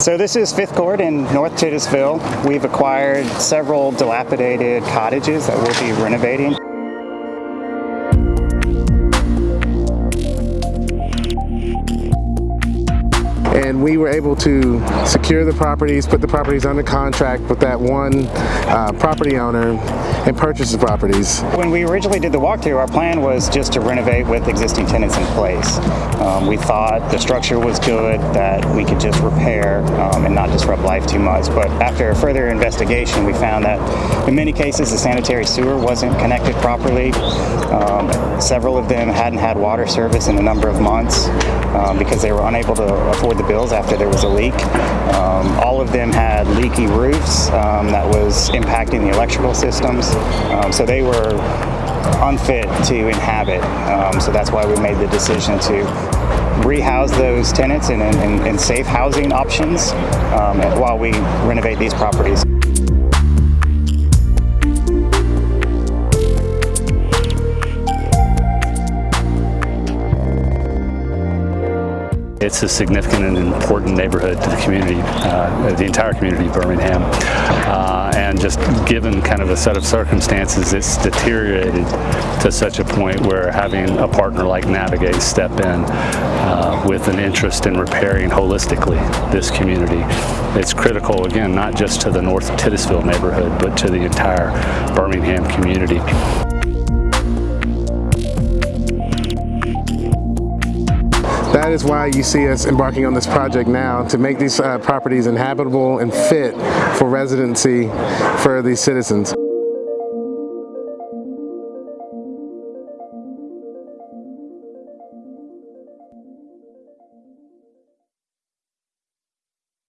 So this is Fifth Court in North Titusville. We've acquired several dilapidated cottages that we'll be renovating. And we were able to secure the properties, put the properties under contract with that one uh, property owner and purchase the properties. When we originally did the walkthrough, our plan was just to renovate with existing tenants in place. Um, we thought the structure was good, that we could just repair um, and not disrupt life too much. But after a further investigation, we found that in many cases the sanitary sewer wasn't connected properly. Um, several of them hadn't had water service in a number of months um, because they were unable to afford the bills after there was a leak. Um, all of them had leaky roofs um, that was impacting the electrical systems. Um, so they were unfit to inhabit. Um, so that's why we made the decision to rehouse those tenants in, in, in safe housing options while we renovate these properties. It's a significant and important neighborhood to the community, uh, the entire community of Birmingham. Uh, and just given kind of a set of circumstances, it's deteriorated to such a point where having a partner like Navigate step in uh, with an interest in repairing holistically this community, it's critical, again, not just to the North Titusville neighborhood, but to the entire Birmingham community. That is why you see us embarking on this project now to make these uh, properties inhabitable and fit for residency for these citizens.